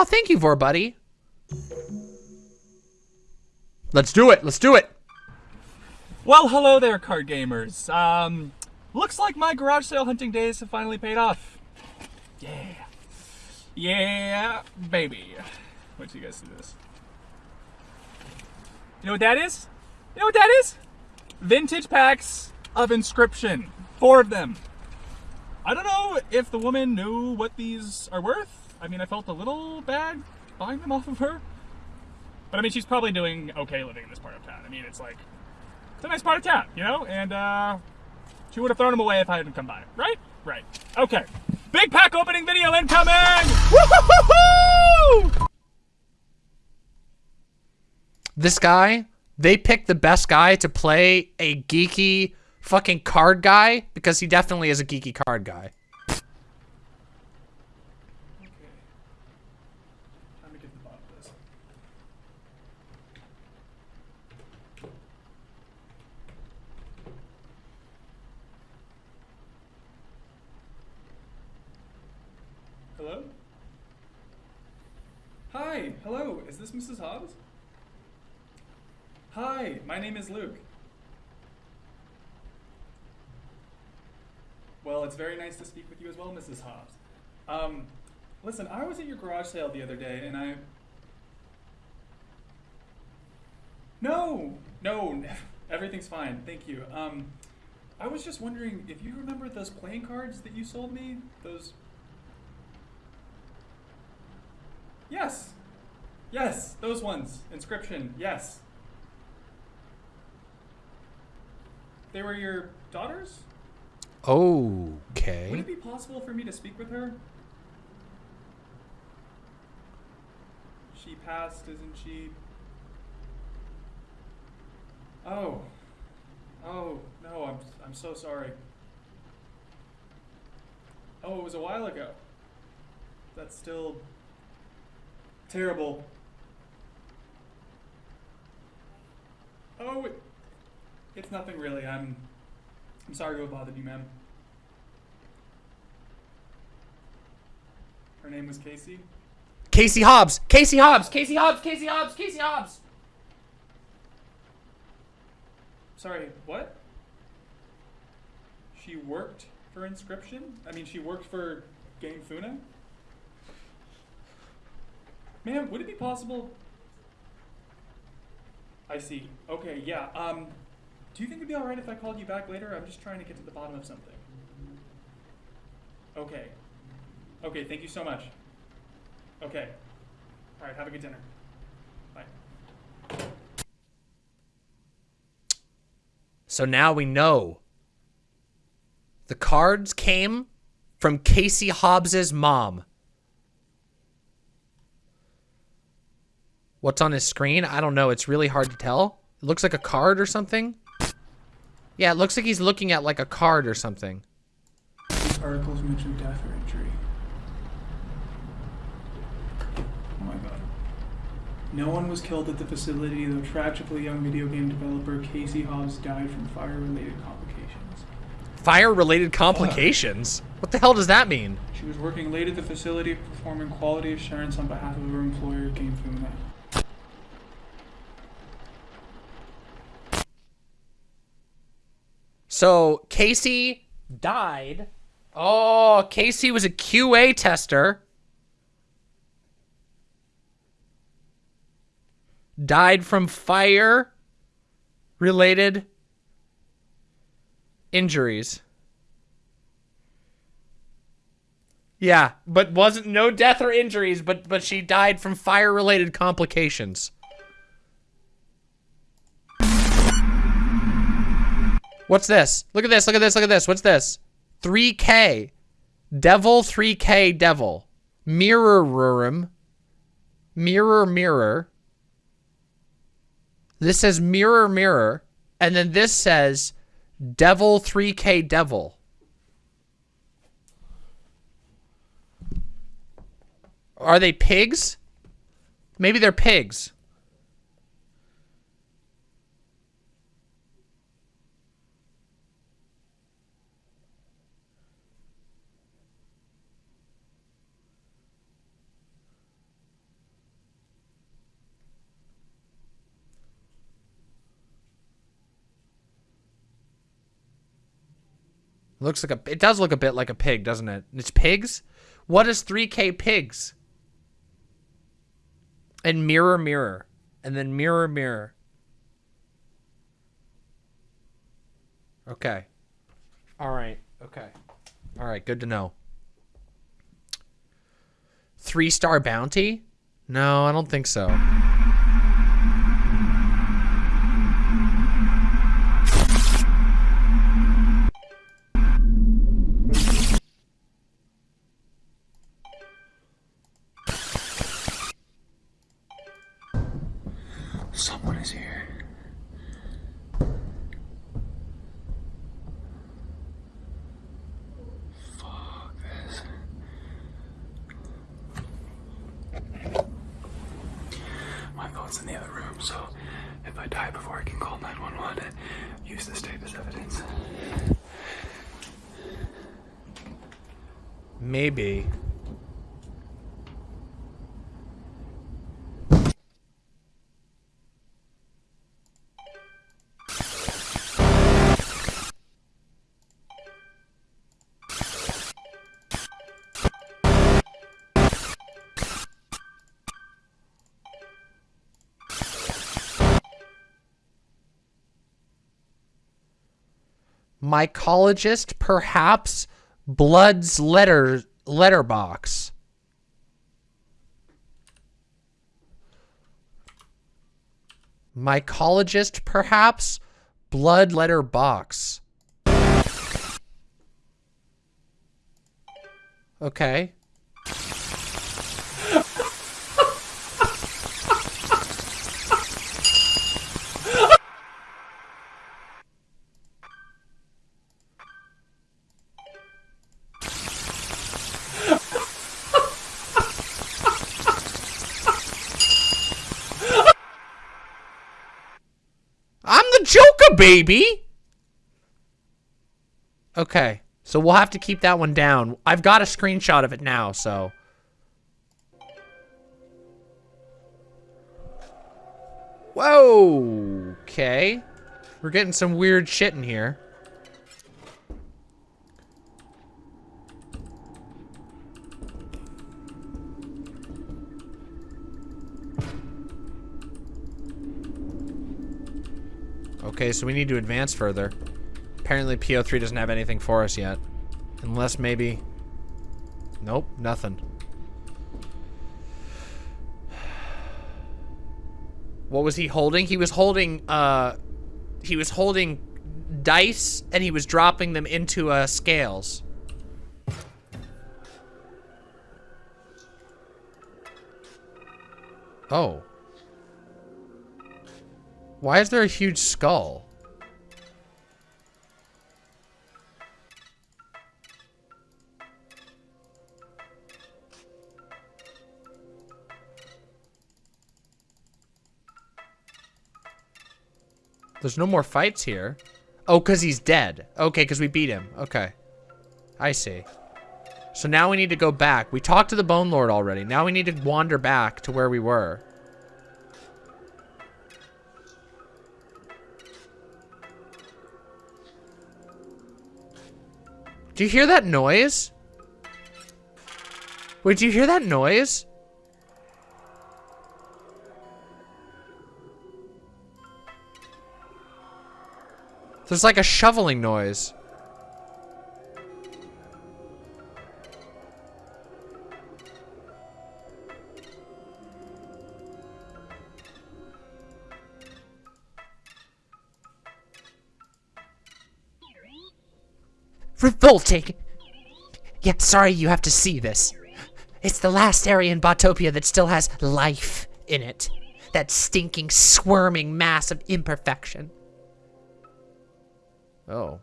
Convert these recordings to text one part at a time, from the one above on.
Oh, thank you, Vor Buddy. Let's do it. Let's do it. Well, hello there, card gamers. Um, looks like my garage sale hunting days have finally paid off. Yeah. Yeah, baby. Wait till you guys see this. You know what that is? You know what that is? Vintage packs of Inscryption. Four of them. I don't know if the woman knew what these are worth. I mean, I felt a little bad buying them off of her. But I mean, she's probably doing okay living in this part of town. I mean, it's like, it's a nice part of town, you know? And, uh, she would have thrown them away if I hadn't come by. Right? Right. Okay. Big pack opening video incoming! Woo-hoo-hoo-hoo! This guy, they picked the best guy to play a geeky fucking card guy because he definitely is a geeky card guy. Time to get to the bottom of this. Hello? Hi, hello, is this Mrs. Hobbs? Hi, my name is Luke. Well, it's very nice to speak with you as well, Mrs. Hobbs. Um, listen, I was at your garage sale the other day and I. No, no, everything's fine, thank you. Um, I was just wondering if you remember those playing cards that you sold me? Those. Yes! Yes, those ones. Inscryption, yes. They were your daughters? Okay. Would it be possible for me to speak with her? She passed, isn't she? Oh. Oh, no, I'm I'm so sorry. Oh, it was a while ago. That's still terrible. Oh, it, it's nothing really. I'm I'm sorry to have bothered you, ma'am. Her name was Casey. Casey Hobbs. Casey Hobbs. Casey Hobbs. Casey Hobbs. Casey Hobbs. Sorry, what? She worked for Inscryption? I mean, she worked for GameFuna? Ma'am, would it be possible? I see. Okay, yeah. Um, do you think it'd be alright if I called you back later? I'm just trying to get to the bottom of something. Okay. Okay, thank you so much. Okay. Alright, have a good dinner. Bye. So now we know. The cards came from Casey Hobbs's mom. What's on his screen? I don't know. It's really hard to tell. It looks like a card or something. Yeah, it looks like he's looking at like a card or something. These articles mention death or injury. Oh my god. No one was killed at the facility, though tragically young video game developer Casey Hobbs died from fire-related complications. Fire-related complications? What the hell does that mean? She was working late at the facility performing quality assurance on behalf of her employer, GameFuna. So Casey died. Oh, Casey was a QA tester. Died from fire related injuries. Yeah, but wasn't no death or injuries, but but she died from fire related complications. What's this? Look at this, look at this, look at this. What's this? 3K. Devil 3K Devil. Mirror room. Mirror mirror. This says mirror mirror. And then this says Devil 3K Devil. Are they pigs? Maybe they're pigs. Looks like a. It does look a bit like a pig, doesn't it? It's pigs. What is 3K pigs? And mirror, mirror, and then mirror, mirror. Okay. All right. Okay. All right. Good to know. Three star bounty? No, I don't think so. Mycologist, perhaps Blood's letter letterbox. Mycologist, perhaps blood letter box. Okay. I'm the Joker, baby. Okay. So we'll have to keep that one down. I've got a screenshot of it now, so. Whoa. Okay. We're getting some weird shit in here. Okay, so we need to advance further. Apparently PO3 doesn't have anything for us yet. Unless maybe... Nope, nothing. What was he holding? He was holding, uh... He was holding dice, and he was dropping them into, uh, scales. Oh. Why is there a huge skull? There's no more fights here. Oh, because he's dead. Okay, because we beat him. Okay. I see. So now we need to go back. We talked to the Bone Lord already. Now we need to wander back to where we were. Do you hear that noise? Wait, do you hear that noise? There's like a shoveling noise. Revolting! Yeah, sorry you have to see this. It's the last area in Botopia that still has life in it. That stinking, squirming mass of imperfection. Oh.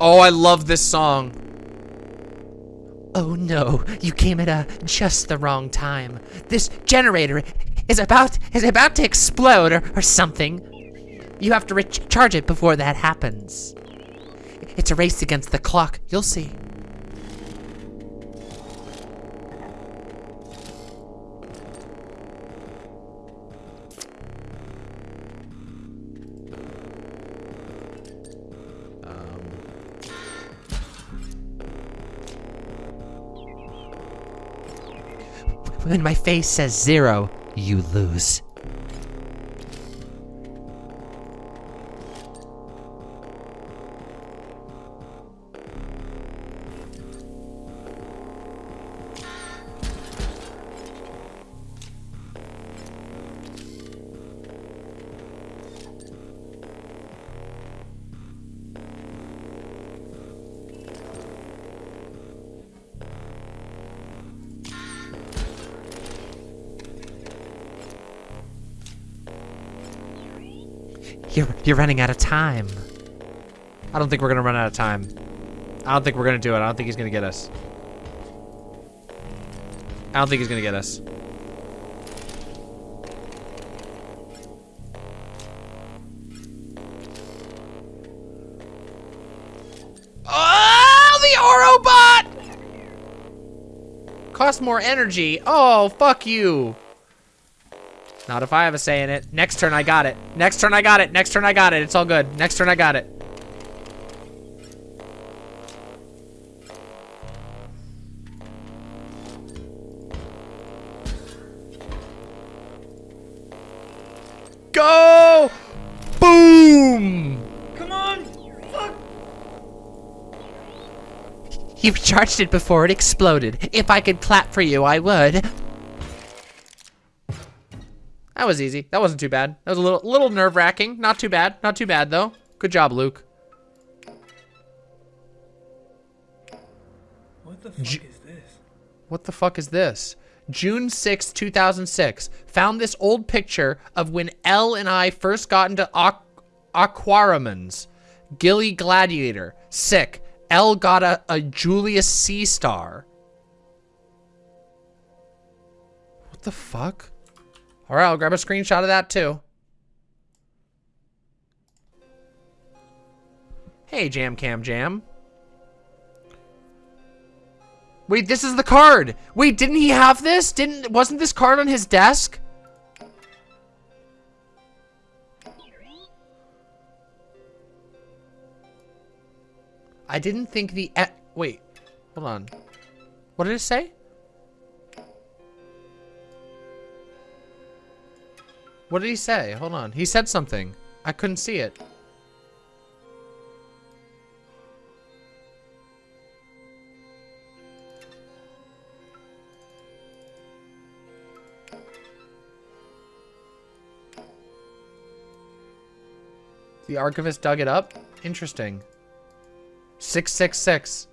Oh, I love this song. Oh no, you came at a just the wrong time. This generator is about is about to explode or, or something. You have to recharge it before that happens. It's a race against the clock. You'll see. Um. when my face says zero, you lose. You're, running out of time. I don't think we're gonna run out of time. I don't think we're gonna do it. I don't think he's gonna get us. I don't think he's gonna get us. Oh, the Ourobot! Cost more energy. Oh, fuck you. Not if I have a say in it. Next turn, I got it. Next turn, I got it. Next turn, I got it. It's all good. Next turn, I got it. Go! Boom! Come on! Fuck! You charged it before it exploded. If I could clap for you, I would. That was easy. That wasn't too bad. That was a little little nerve-wracking. Not too bad. Not too bad, though. Good job, Luke. What the fuck J- is this? What the fuck is this? June sixth, two 2006. Found this old picture of when Elle and I first got into aqu Aquarimans. Gilly Gladiator. Sick. Elle got a, a Julius C star. What the fuck? All right, I'll grab a screenshot of that too. Hey, Jam Cam Jam. Wait, this is the card. Wait, didn't he have this? Didn't wasn't this card on his desk? I didn't think the wait. Hold on. What did it say? What did he say? Hold on. He said something. I couldn't see it. The archivist dug it up? Interesting. 666.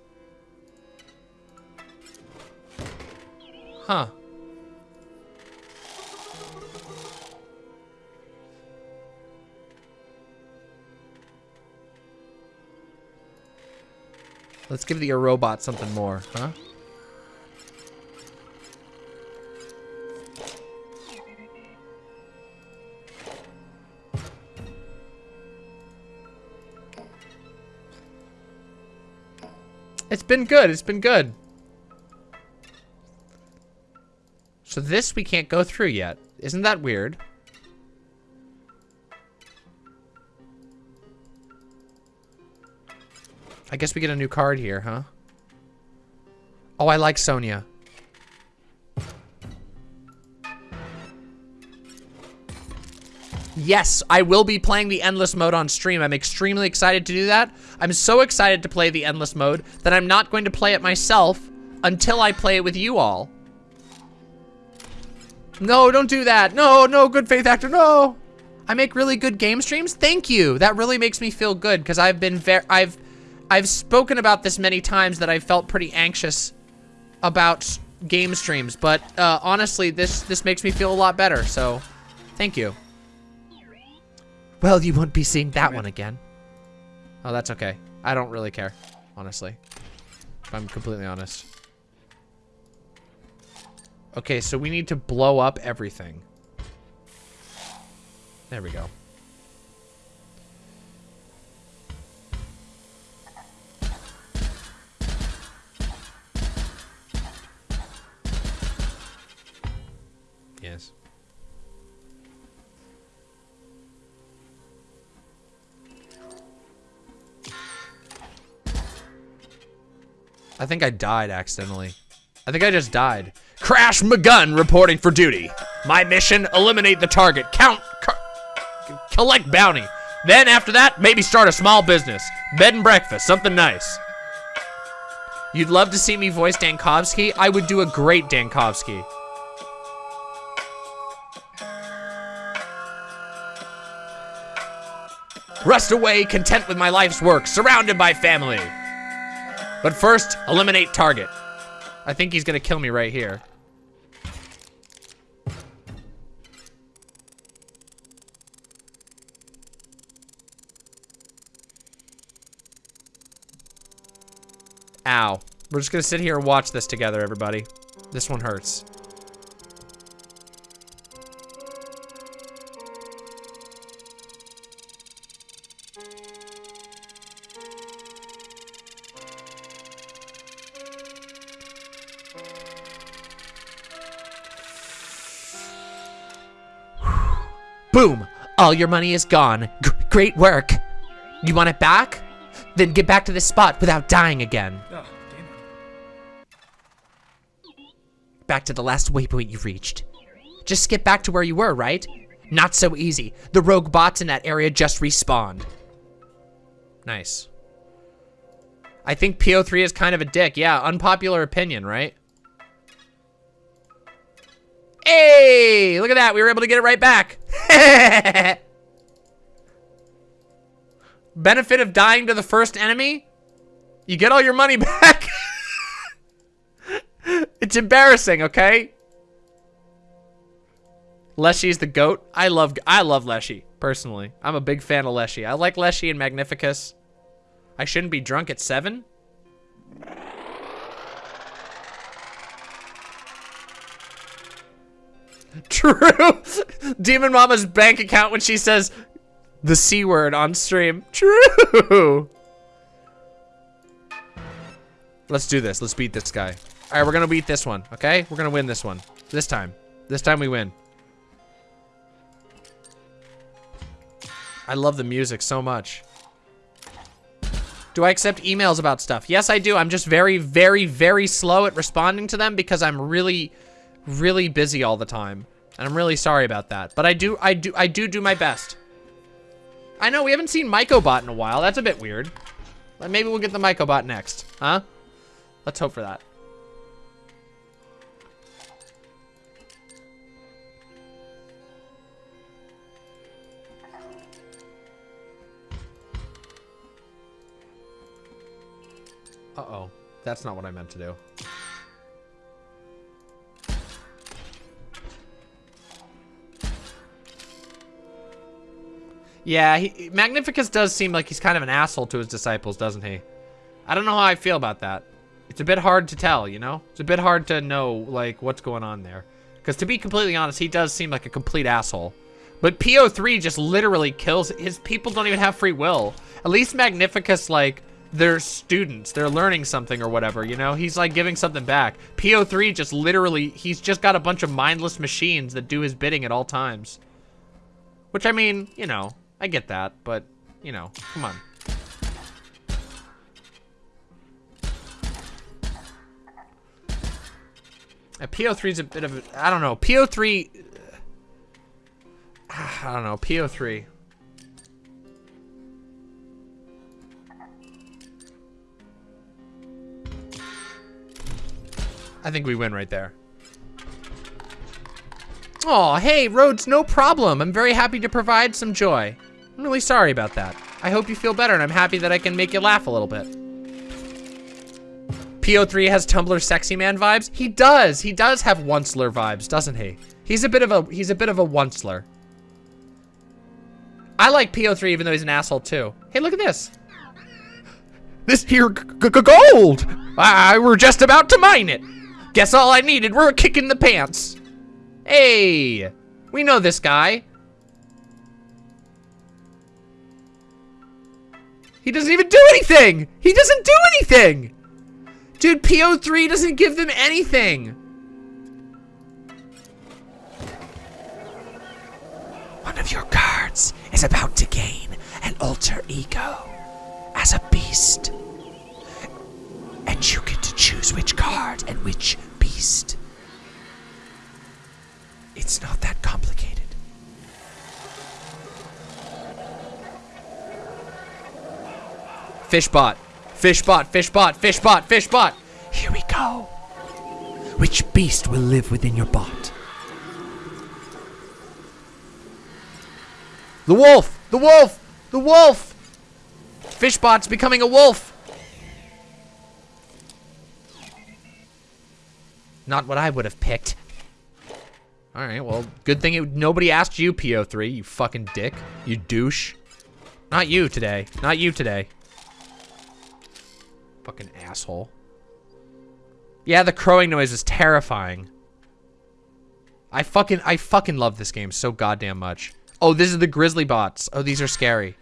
Huh. Let's give the robot something more, huh? It's been good. It's been good. So this we can't go through yet. Isn't that weird? I guess we get a new card here, huh? Oh, I like Sonia. Yes, I will be playing the Endless Mode on stream. I'm extremely excited to do that. I'm so excited to play the Endless Mode that I'm not going to play it myself until I play it with you all. No, don't do that. No, no, good faith actor, no. I make really good game streams. Thank you. That really makes me feel good because I've been very, I've, I've spoken about this many times that I felt pretty anxious about game streams, but uh, honestly, this this makes me feel a lot better. So, thank you. Well, you won't be seeing that one again. Oh, that's okay. I don't really care, honestly. If I'm completely honest. Okay, so we need to blow up everything. There we go. I think I died accidentally. I think I just died. Crash McGunn reporting for duty. My mission, eliminate the target. Count, collect bounty. Then after that, maybe start a small business. Bed and breakfast, something nice. You'd love to see me voice Dankovsky? I would do a great Dankovsky. Rust away, content with my life's work, surrounded by family. But first, eliminate target. I think he's gonna kill me right here. Ow. We're just gonna sit here and watch this together, everybody. This one hurts. All your money is gone. G great work. You want it back? Then get back to this spot without dying again. Oh. Back to the last waypoint you reached. Just skip back to where you were, right? Not so easy. The rogue bots in that area just respawned. Nice. I think PO3 is kind of a dick. Yeah, unpopular opinion, right? Hey, look at that. We were able to get it right back. Benefit of dying to the first enemy? You get all your money back. it's embarrassing, okay? Leshy's the goat. I love I love Leshy, personally. I'm a big fan of Leshy. I like Leshy and Magnificus. I shouldn't be drunk at 7? True. Demon Mama's bank account when she says the C word on stream. True. Let's do this. Let's beat this guy. All right, we're gonna beat this one, okay? We're gonna win this one. This time. This time we win. I love the music so much. Do I accept emails about stuff? Yes, I do. I'm just very, very, very slow at responding to them because I'm really, really busy all the time. And I'm really sorry about that. But I do, I do, I do do my best. I know, we haven't seen Mycobot in a while. That's a bit weird. Maybe we'll get the Mycobot next, huh? Let's hope for that. Uh-oh. That's not what I meant to do. Yeah, he, Magnificus does seem like he's kind of an asshole to his disciples, doesn't he? I don't know how I feel about that. It's a bit hard to tell, you know? It's a bit hard to know, like, what's going on there. Because to be completely honest, he does seem like a complete asshole. But PO3 just literally kills, his people don't even have free will. At least Magnificus, like, they're students. They're learning something or whatever, you know? He's, like, giving something back. PO3 just literally, he's just got a bunch of mindless machines that do his bidding at all times. Which, I mean, you know, I get that, but, you know, come on. Uh, PO3 is a bit of a, I don't know, PO3, I don't know, PO3. I think we win right there. Oh, hey, Rhodes, no problem. I'm very happy to provide some joy. I'm really sorry about that. I hope you feel better, and I'm happy that I can make you laugh a little bit. PO3 has Tumblr sexy man vibes. He does. He does have Onceler vibes, doesn't he? He's a bit of a he's a bit of a Onceler. I like PO3 even though he's an asshole too. Hey, look at this. This here gold. I, I we're just about to mine it. Guess all I needed were a kick in the pants. Hey, we know this guy. He doesn't even do anything. He doesn't do anything. Dude, PO3 doesn't give them anything. One of your cards is about to gain an alter ego as a beast. And you get to choose which card and which beast. It's not that complicated. Fishbot. Fishbot, fishbot, fishbot, fishbot. Here we go. Which beast will live within your bot? The wolf! The wolf! The wolf! Fishbot's becoming a wolf! Not what I would have picked. Alright, well, good thing it, nobody asked you, PO3, you fucking dick. You douche. Not you today. Not you today. Fucking asshole. Yeah, the crowing noise is terrifying. I fucking, I fucking love this game so goddamn much. Oh, this is the grizzly bots. Oh, these are scary.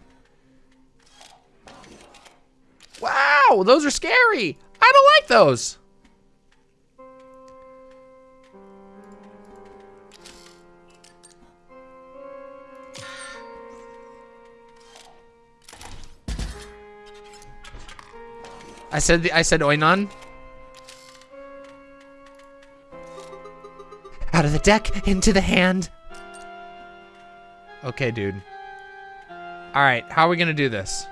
Wow, those are scary. I don't like those. I said the, I said oinon. Out of the deck, into the hand. Okay, dude. All right, how are we gonna do this?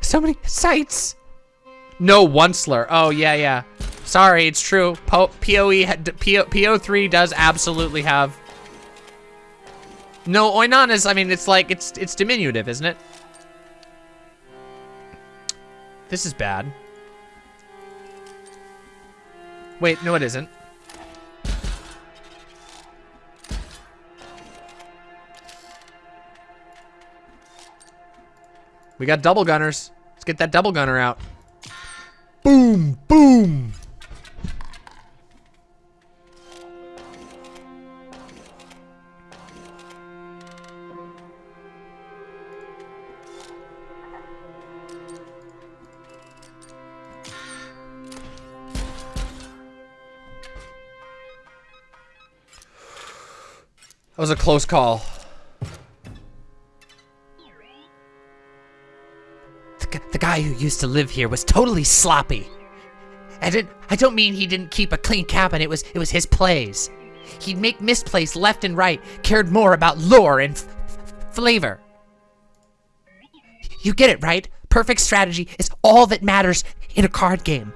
So many sites. No, Onceler. Oh, yeah, yeah. Sorry, it's true. Po PoE, PO, PO3 does absolutely have... No, Oinon is, I mean, it's like, it's, it's diminutive, isn't it? This is bad. Wait, no it isn't. We got double gunners. Let's get that double gunner out. Boom, boom. Was a close call. The, the guy who used to live here was totally sloppy. I. I don't mean he didn't keep a clean cabin. It was. It was his plays. He'd make misplays left and right. Cared more about lore and flavor. You get it, right? Perfect strategy is all that matters in a card game.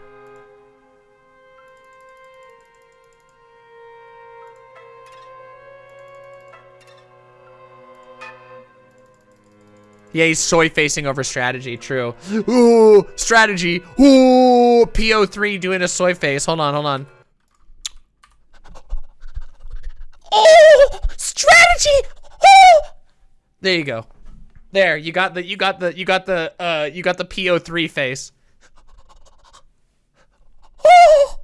Yeah, he's soy facing over strategy, true. Ooh, strategy. Ooh, PO3 doing a soy face. Hold on, hold on. Oh, strategy. Oh. There you go. There, you got the you got the you got the uh you got the PO3 face. Oh.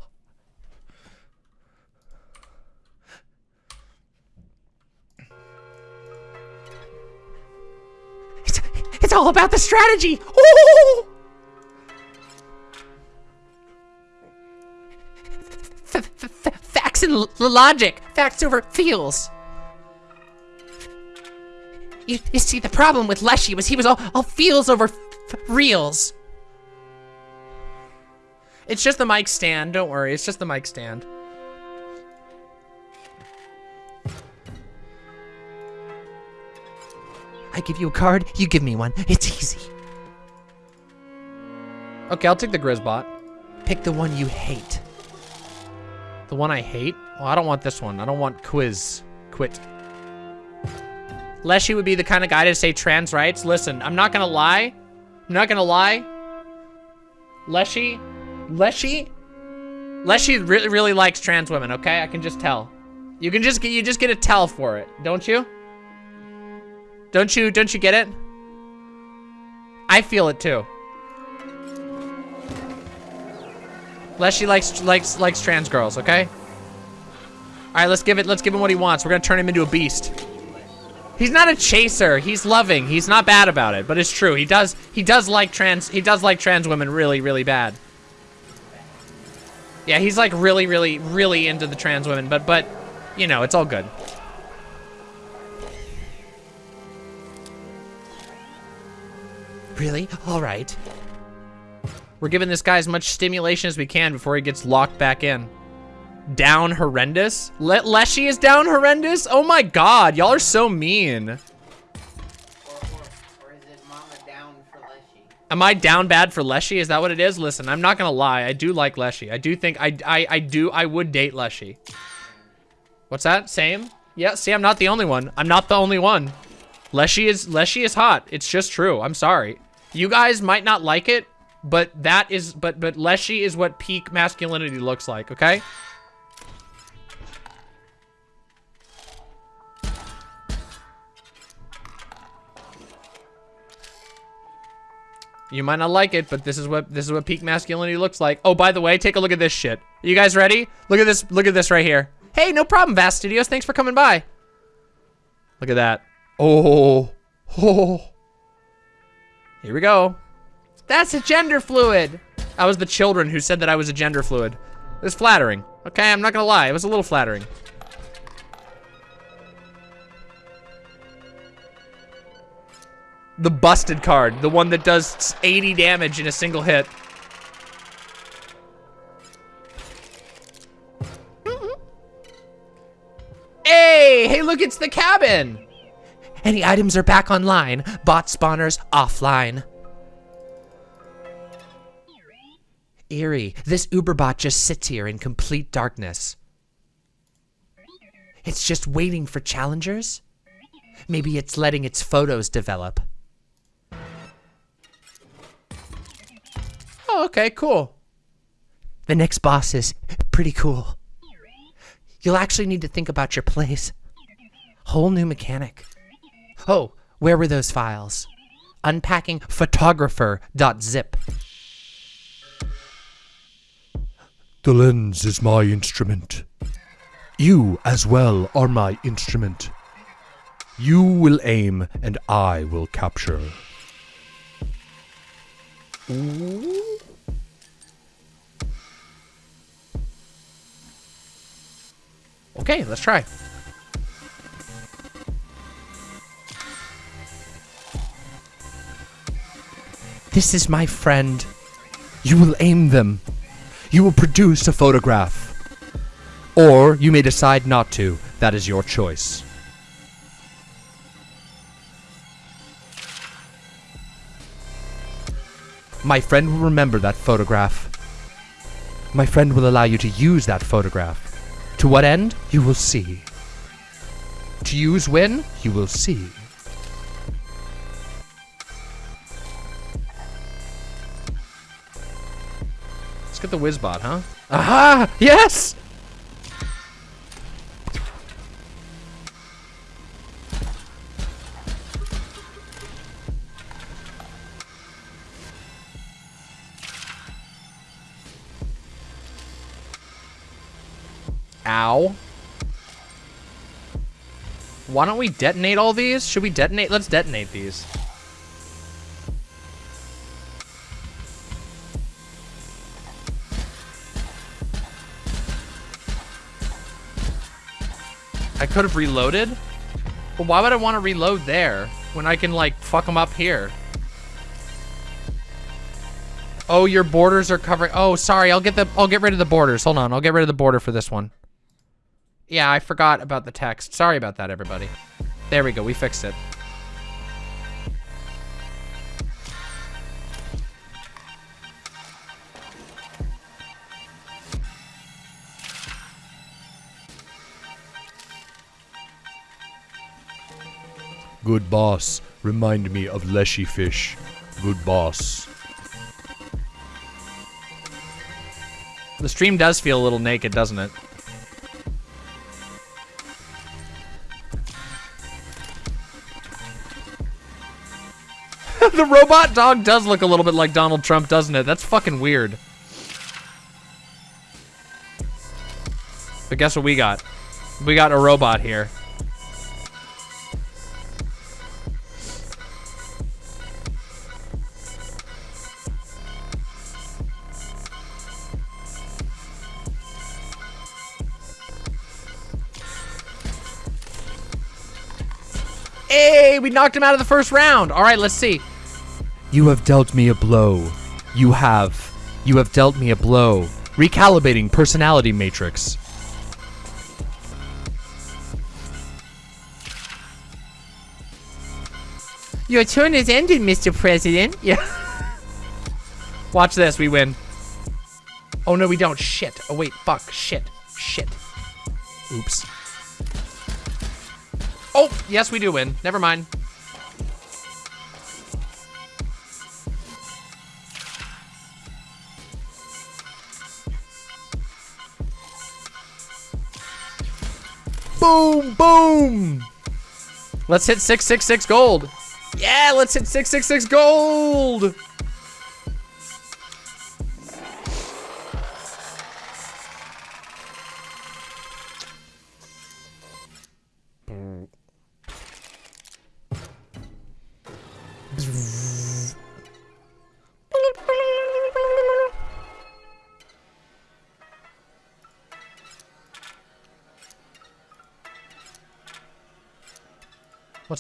It's, it's all about the strategy. Ooh! F facts and logic. Facts over feels. You, you see, the problem with Leshy was he was all, all feels over reals. It's just the mic stand. Don't worry. It's just the mic stand. I give you a card, you give me one. It's easy. Okay, I'll take the Grizzbot. Pick the one you hate. The one I hate? Well, I don't want this one. I don't want Quiz. Quit. Leshy would be the kind of guy to say trans rights. Listen, I'm not gonna lie. I'm not gonna lie. Leshy, Leshy, Leshy really, really likes trans women. Okay, I can just tell. You can just get, you just get a tell for it, don't you? Don't you, don't you get it? I feel it too. Leshy likes likes likes trans girls, okay? All right, let's give it. Let's give him what he wants. We're gonna turn him into a beast. He's not a chaser. He's loving. He's not bad about it, but it's true. He does. He does like trans. He does like trans women really, really bad. Yeah, he's like really, really, really into the trans women, but but, you know, it's all good. Really? All right. We're giving this guy as much stimulation as we can before he gets locked back in. Down horrendous? Le Leshy is down horrendous? Oh my god, y'all are so mean. Am I down bad for Leshy? Is that what it is? Listen, I'm not gonna lie. I do like Leshy. I do think I I I do I would date Leshy. What's that? Same? Yeah, see, I'm not the only one. I'm not the only one. Leshy is Leshy is hot. It's just true. I'm sorry. You guys might not like it, but that is but but Leshy is what peak masculinity looks like, okay? You might not like it, but this is what this is what peak masculinity looks like. Oh, by the way, take a look at this shit. You guys ready? Look at this. Look at this right here. Hey, no problem, Vast Studios. Thanks for coming by. Look at that. Oh, oh. Here we go. That's a gender fluid. I was the children who said that I was a gender fluid. It was flattering. Okay, I'm not gonna lie. It was a little flattering. The busted card. The one that does 80 damage in a single hit. Hey, hey, look, it's the cabin. Any items are back online. Bot spawners offline. Eerie, this Uberbot just sits here in complete darkness. It's just waiting for challengers? Maybe it's letting its photos develop. Oh, okay, cool. The next boss is pretty cool. You'll actually need to think about your plays. Whole new mechanic. Oh, where were those files? Unpacking photographer.zip. The lens is my instrument. You as well are my instrument. You will aim and I will capture. Okay, let's try. This is my friend. You will aim them. You will produce a photograph. Or you may decide not to. That is your choice. My friend will remember that photograph. My friend will allow you to use that photograph. To what end? You will see. To use when? You will see. Let's the Wizbot, huh? Aha! Yes! Ow. Why don't we detonate all these? Should we detonate? Let's detonate these. Could have reloaded. But why would I want to reload there when I can like fuck them up here? Oh, your borders are covering. Oh, sorry. I'll get the. I'll get rid of the borders. Hold on. I'll get rid of the border for this one. Yeah, I forgot about the text. Sorry about that, everybody. There we go. We fixed it. Good boss, remind me of Leshy Fish. Good boss. The stream does feel a little naked, doesn't it? the robot dog does look a little bit like Donald Trump, doesn't it? That's fucking weird. But guess what we got? We got a robot here. Hey, we knocked him out of the first round. All right, let's see. You have dealt me a blow. You have. You have dealt me a blow. Recalibrating personality matrix. Your turn is ended, Mr. President. Yeah. Watch this, we win. Oh no, we don't. Shit. Oh wait, fuck. Shit. Shit. Oops. Oh, yes, we do win. Never mind. Boom, boom. Let's hit 666 gold. Yeah, let's hit 666 gold.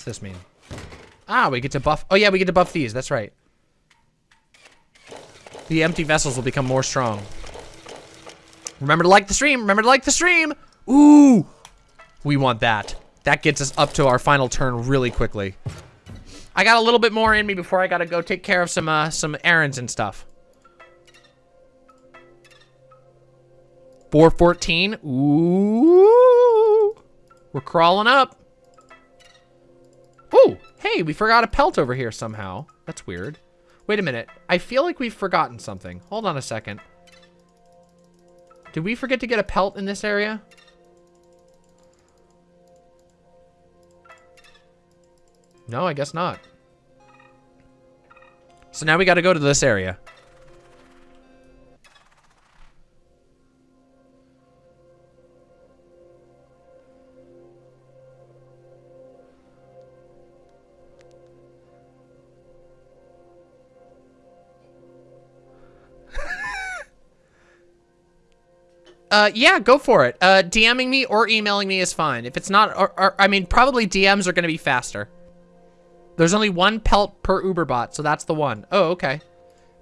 This mean? Ah, we get to buff. Oh yeah, we get to buff these. That's right. The empty vessels will become more strong. Remember to like the stream. Remember to like the stream. Ooh, we want that. That gets us up to our final turn really quickly. I got a little bit more in me before I gotta go take care of some uh, some errands and stuff. 414. Ooh, we're crawling up. Ooh, hey, we forgot a pelt over here somehow. That's weird. Wait a minute. I feel like we've forgotten something. Hold on a second. Did we forget to get a pelt in this area? No, I guess not. So now we got to go to this area. Uh, yeah, go for it. Uh, DMing me or emailing me is fine. If it's not, or, or I mean, probably DMs are going to be faster. There's only one pelt per Uber bot, so that's the one. Oh, okay.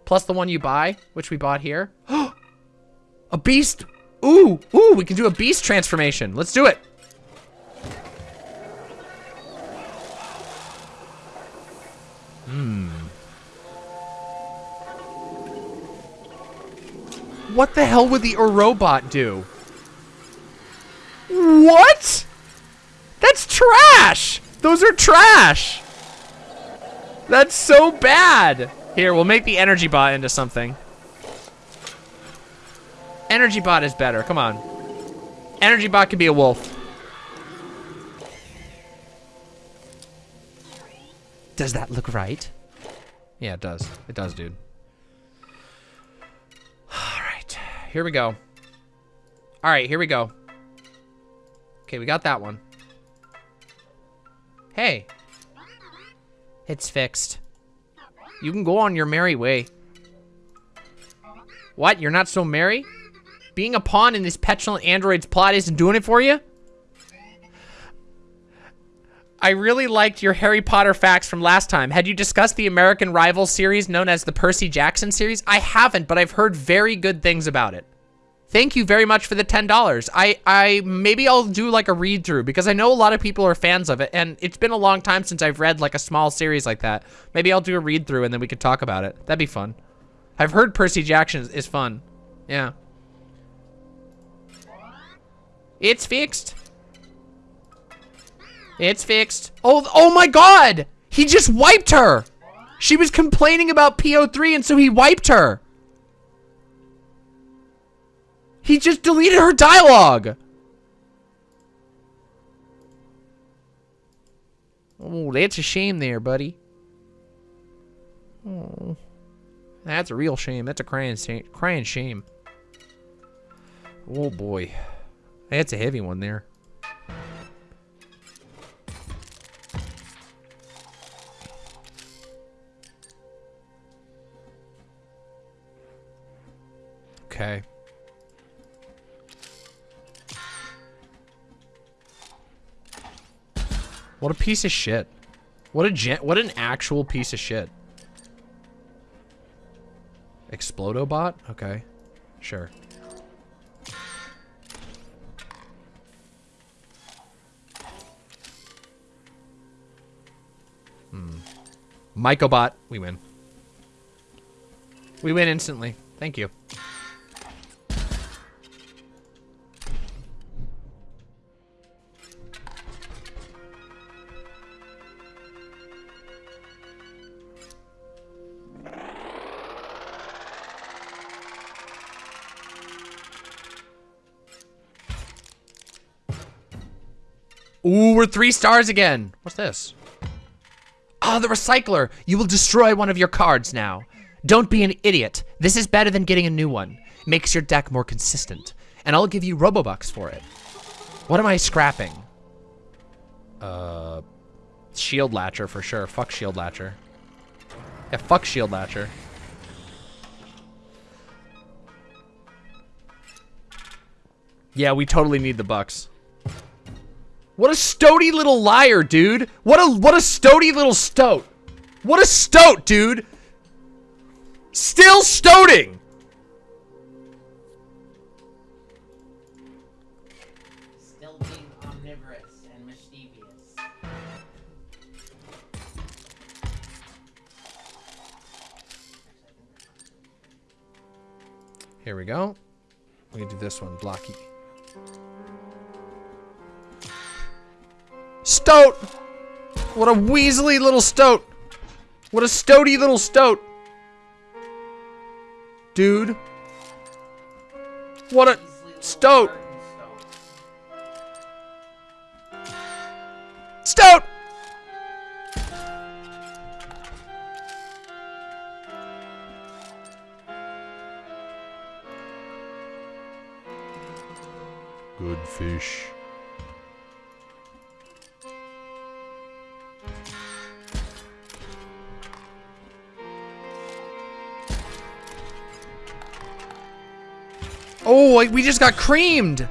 Plus the one you buy, which we bought here. a beast. Ooh, ooh, we can do a beast transformation. Let's do it. What the hell would the robot do? What? That's trash. Those are trash. That's so bad. Here, we'll make the energy bot into something. Energy bot is better. Come on. Energy bot could be a wolf. Does that look right? Yeah, it does. It does, dude. Here we go. All right, here we go. Okay, we got that one. Hey. It's fixed. You can go on your merry way. What? You're not so merry? Being a pawn in this petulant android's plot isn't doing it for you? I really liked your Harry Potter facts from last time. Had you discussed the American Rival series known as the Percy Jackson series? I haven't, but I've heard very good things about it. Thank you very much for the $10. I, I, maybe I'll do like a read through because I know a lot of people are fans of it and it's been a long time since I've read like a small series like that. Maybe I'll do a read through and then we could talk about it. That'd be fun. I've heard Percy Jackson is, is fun. Yeah. It's fixed. It's fixed. Oh, oh my god! He just wiped her! She was complaining about P03 and so he wiped her. He just deleted her dialogue. Oh, that's a shame there, buddy. Oh, that's a real shame. That's a crying, crying shame. Oh boy, that's a heavy one there. Okay. What a piece of shit. What a gen what an actual piece of shit. Explodobot? Okay. Sure. Hmm. Mycobot. We win. We win instantly. Thank you. We're three stars again. What's this? Ah, the recycler. You will destroy one of your cards now. Don't be an idiot. This is better than getting a new one. Makes your deck more consistent. And I'll give you Robobucks for it. What am I scrapping? Uh, Shield Latcher for sure. Fuck Shield Latcher. Yeah, fuck Shield Latcher. Yeah, we totally need the bucks. What a stoaty little liar, dude. What a what a stoaty little stoat. What a stoat, dude. Still stoating. Still being omnivorous and mischievous. Here we go. We can do this one, blocky. Stoat! What a weaselly little stoat! What a stoaty little stoat! Dude. What a stoat. Oh, we just got creamed!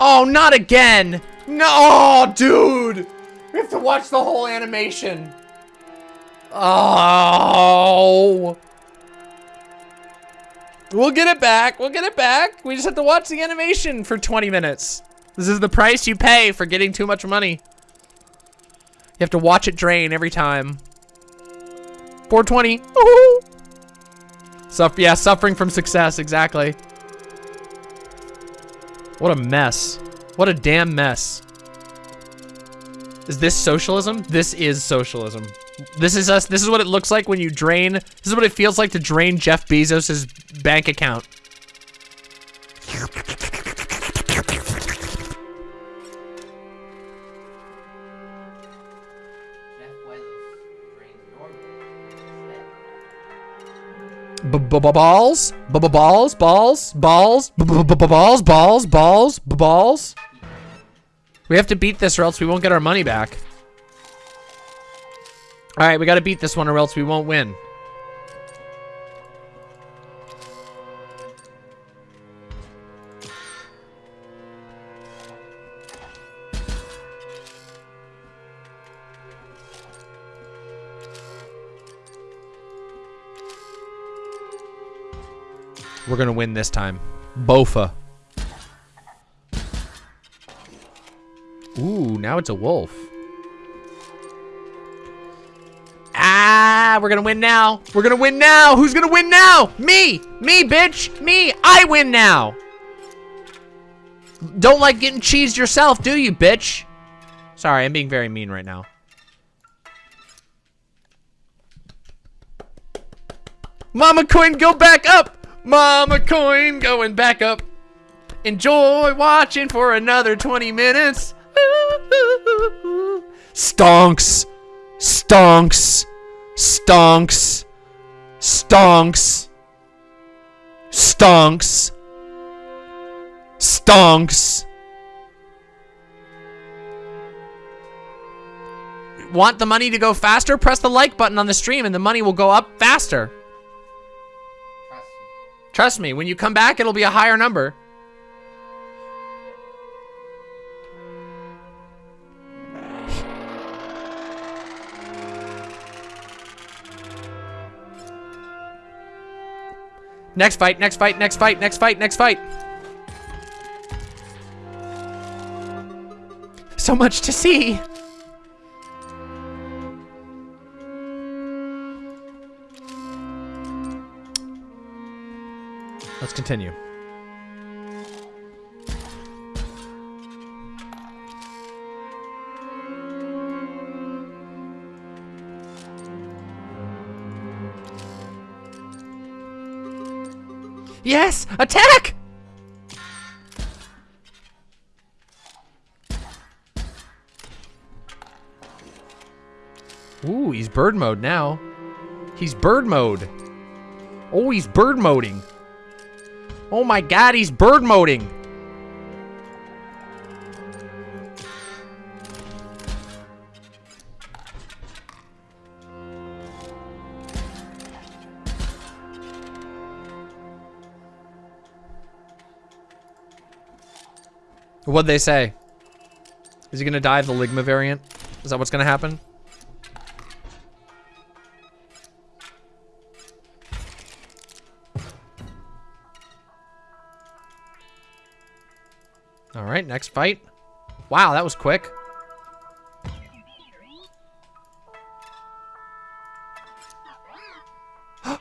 Oh, not again! No, oh, dude! We have to watch the whole animation. Oh. We'll get it back. We'll get it back. We just have to watch the animation for 20 minutes. This is the price you pay for getting too much money. You have to watch it drain every time. 420. Suff yeah, suffering from success, exactly. What a mess. What a damn mess. Is this socialism? This is socialism. This is us. This is what it looks like when you drain. This is what it feels like to drain Jeff Bezos' bank account. B-b-balls? B-b-balls? Balls? Balls? B-b-balls? Balls? Balls? Balls? We have to beat this or else we won't get our money back. Alright, we gotta beat this one or else we won't win. We're gonna win this time. Bofa. Ooh, now it's a wolf. Ah, we're gonna win now. We're gonna win now. Who's gonna win now? Me. Me, bitch. Me. I win now. Don't like getting cheesed yourself, do you, bitch? Sorry, I'm being very mean right now. Mama coin, go back up. Mama coin going back up. Enjoy watching for another 20 minutes. Stonks. Stonks. Stonks. Stonks. Stonks. Stonks. Want the money to go faster? Press the like button on the stream and the money will go up faster. Trust me, when you come back, it'll be a higher number. Next fight, next fight, next fight, next fight, next fight. So much to see. Let's continue. Yes! Attack! Ooh, he's bird mode now. He's bird mode. Oh, he's bird moding. Oh my god, he's bird moding. What'd they say? Is he gonna die of the Ligma variant? Is that what's gonna happen? Next fight. Wow, that was quick.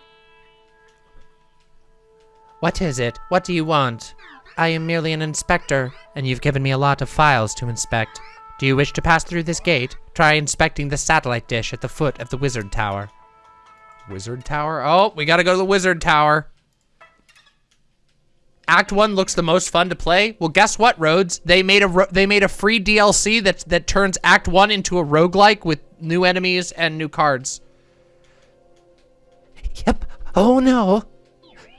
what is it? What do you want? I am merely an inspector, and you've given me a lot of files to inspect. Do you wish to pass through this gate? Try inspecting the satellite dish at the foot of the wizard tower. Wizard tower? Oh, we gotta go to the wizard tower. Act 1 looks the most fun to play. Well, guess what, Rhodes? They made a they made a free DLC that that turns Act 1 into a roguelike with new enemies and new cards. Yep. Oh no.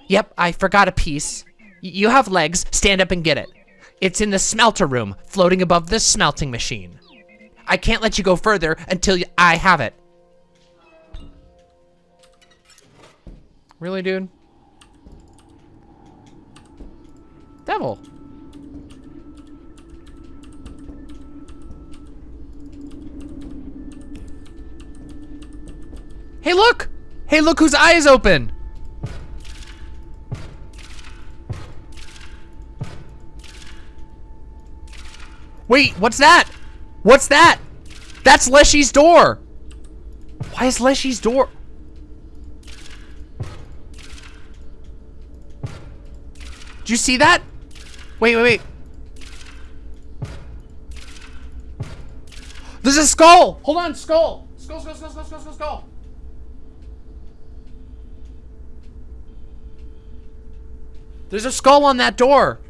Yep, I forgot a piece. Y- you have legs. Stand up and get it. It's in the smelter room, floating above the smelting machine. I can't let you go further until I have it. Really, dude? Devil. Hey, look! Hey, look whose eye is open! Wait, what's that? What's that? That's Leshy's door! Why is Leshy's door? Did you see that? Wait, wait, wait. There's a skull! Hold on, skull! Skull, skull, skull, skull, skull, skull, skull. There's a skull on that door.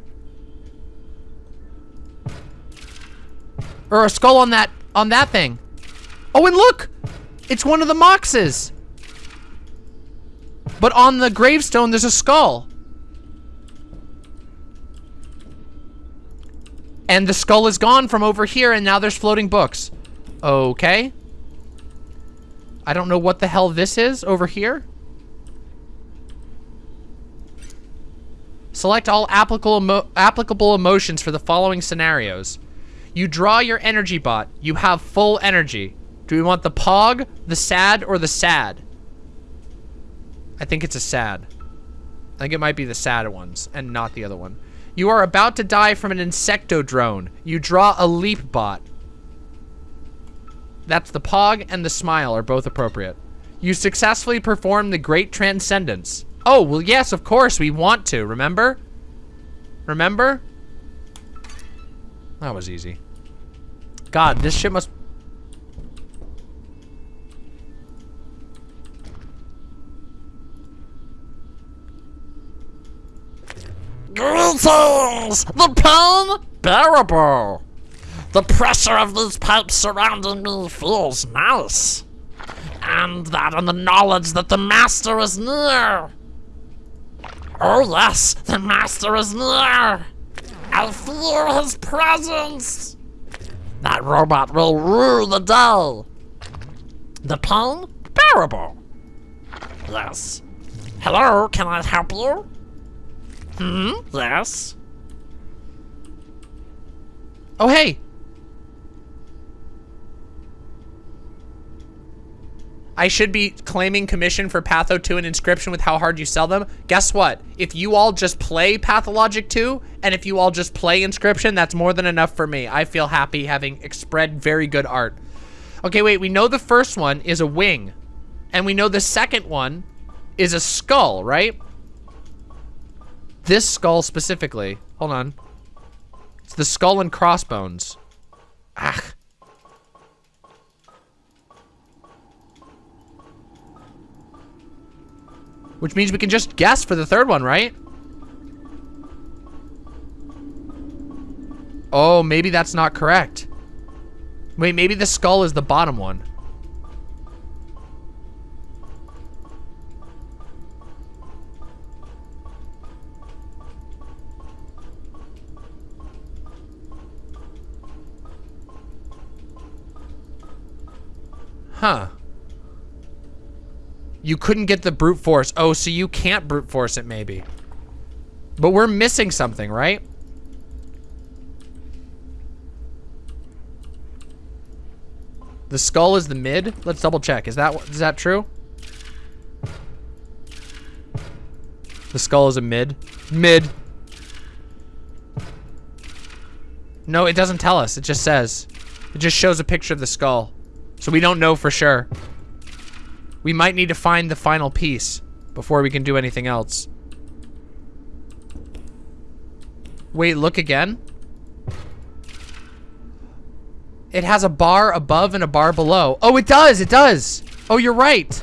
Or a skull on that, on that thing. Oh, and look! It's one of the Moxes. But on the gravestone, there's a skull. And the skull is gone from over here, and now there's floating books. Okay. I don't know what the hell this is over here. Select all applicable, emo applicable emotions for the following scenarios. You draw your energy bot. You have full energy. Do we want the pog, the sad, or the sad? I think it's a sad. I think it might be the sad ones and not the other one. You are about to die from an insecto drone. You draw a leap bot. That's the pog and the smile are both appropriate. You successfully perform the great transcendence. Oh, well, yes, of course, we want to, remember? Remember? That was easy. God, this shit must... Greetings! The pain bearable. The pressure of these pipes surrounding me feels nice. And that and the knowledge that the master is near. Oh yes, the master is near. I feel his presence. That robot will rule the day. The pain bearable. Yes. Hello, can I help you? Hmm? Yes. Oh, hey! I should be claiming commission for Patho 2 and Inscryption with how hard you sell them. Guess what? If you all just play Pathologic 2, and if you all just play Inscryption, that's more than enough for me. I feel happy having spread very good art. Okay, wait, we know the first one is a wing. And we know the second one is a skull, right? This skull specifically. Hold on. It's the skull and crossbones. Ah. Which means we can just guess for the third one, right? Oh, maybe that's not correct. Wait, maybe the skull is the bottom one. Huh. You couldn't get the brute force. Oh, so you can't brute force it maybe. But we're missing something, right? The skull is the mid? Let's double check. Is that is that true? The skull is a mid. Mid. No, it doesn't tell us. It just says. It just shows a picture of the skull. So we don't know for sure. We might need to find the final piece before we can do anything else. Wait, look again? It has a bar above and a bar below. Oh, it does, it does. Oh, you're right.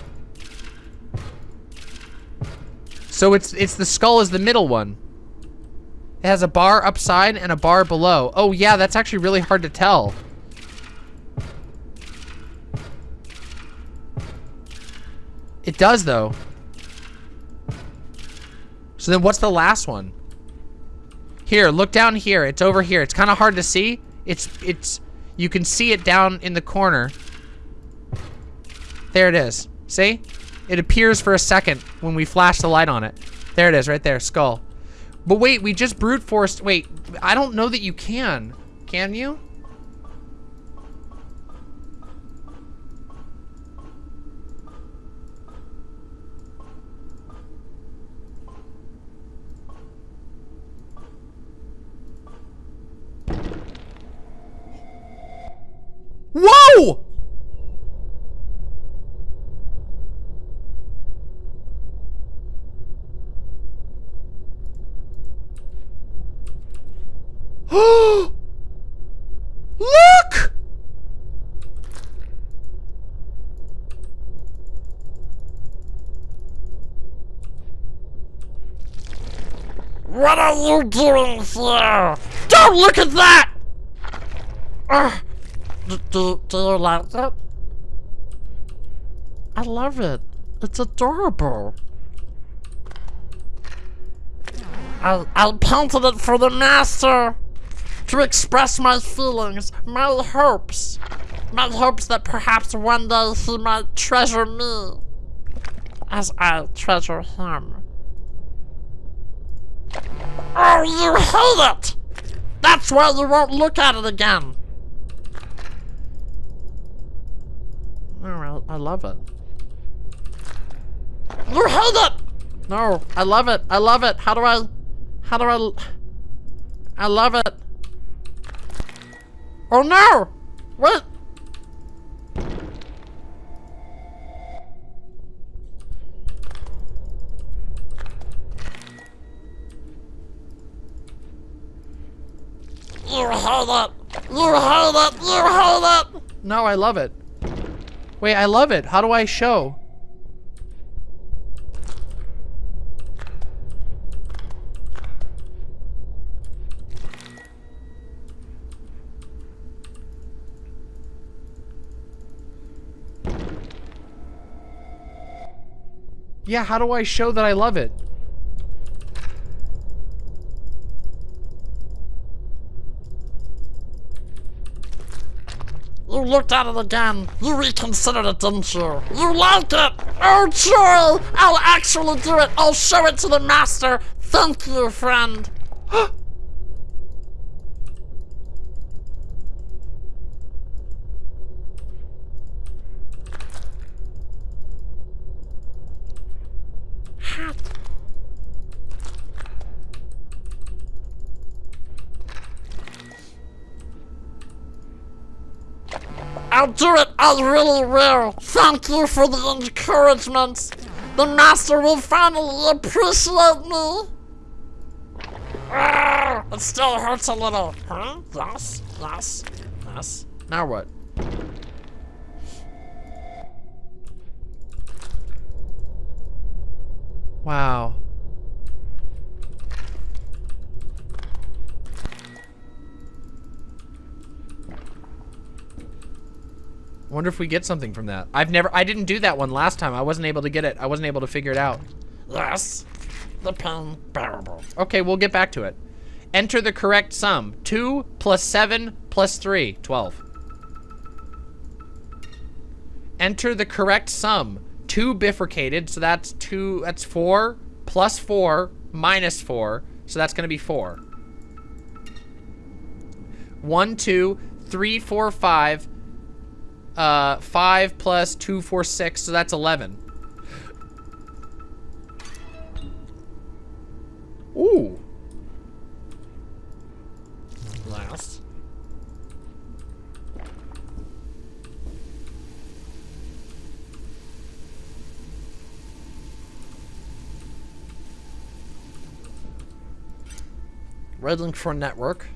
So it's it's the skull is the middle one. It has a bar upside and a bar below. Oh yeah, that's actually really hard to tell. It does, though. So then what's the last one? Here, look down here. It's over here. It's kind of hard to see. It's, it's, you can see it down in the corner. There it is. See? It appears for a second when we flash the light on it. There it is, right there, skull. But wait, we just brute forced, wait, I don't know that you can. Can you? Whoa! Look! What are you doing here? Don't look at that! Ugh. Do you like it? I love it. It's adorable. I, I painted it for the master to express my feelings, my hopes. My hopes that perhaps one day he might treasure me as I treasure him. Oh, you hate it! That's why you won't look at it again. No, I, I love it. You hate up! No, I love it. I love it. How do I... How do I... I love it. Oh no! Wait! You hate it! You hate it! You hate it! No, I love it. Wait, I love it. How do I show? Yeah, how do I show that I love it? You looked at it again. You reconsidered it, didn't you? You liked it! Oh, joy! I'll actually do it! I'll show it to the master! Thank you, friend! I'll do it. I really will. Thank you for the encouragement. The master will finally appreciate me. Ah, it still hurts a little. Huh? Yes, yes, yes. Now what? Wow. Wonder if we get something from that. I've never, I didn't do that one last time. I wasn't able to get it. I wasn't able to figure it out. Yes, the pain bearable. Okay, we'll get back to it. Enter the correct sum. 2 plus 7 plus 3. 12. Enter the correct sum. 2 bifurcated, so that's 2, that's 4, plus 4, minus 4, so that's going to be 4. 1, 2, 3, 4, 5, uh, 5 plus 2, 4, 6, so that's 11. Ooh. Last. Red for network.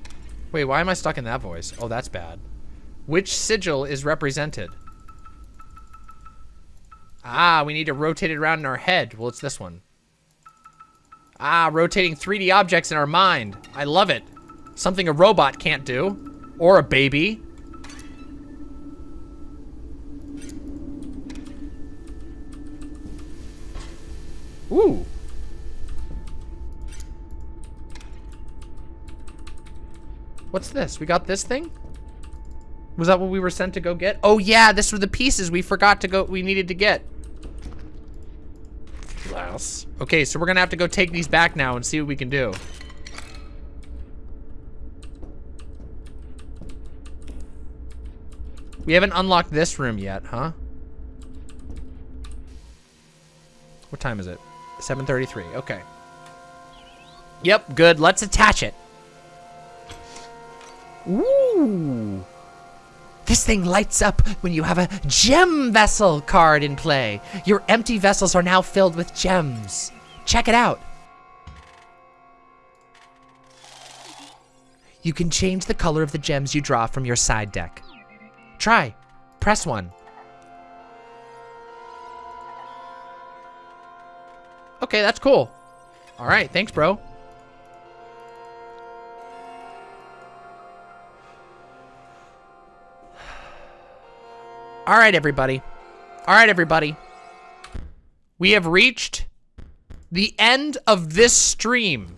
Wait, why am I stuck in that voice? Oh, that's bad. Which sigil is represented? Ah, we need to rotate it around in our head. Well, it's this one. Ah, rotating 3D objects in our mind. I love it. Something a robot can't do. Or a baby. Ooh. What's this? We got this thing? Was that what we were sent to go get? Oh yeah, this were the pieces we forgot to go, we needed to get. Yes. Okay, so we're gonna have to go take these back now and see what we can do. We haven't unlocked this room yet, huh? What time is it? 7.33, okay. Yep, good, let's attach it. Ooh. This thing lights up when you have a gem vessel card in play. Your empty vessels are now filled with gems. Check it out. You can change the color of the gems you draw from your side deck. Try. Press one. Okay, that's cool. All right, thanks, bro. All right, everybody. All right, everybody. We have reached the end of this stream.